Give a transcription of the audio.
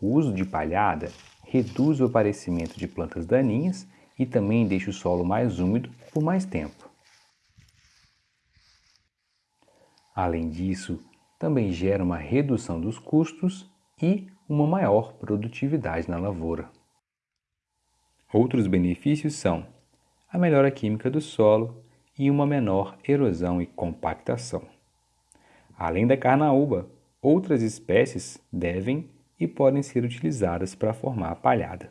O uso de palhada reduz o aparecimento de plantas daninhas e também deixa o solo mais úmido por mais tempo. Além disso, também gera uma redução dos custos e uma maior produtividade na lavoura. Outros benefícios são a melhora química do solo e uma menor erosão e compactação. Além da carnaúba, outras espécies devem e podem ser utilizadas para formar a palhada.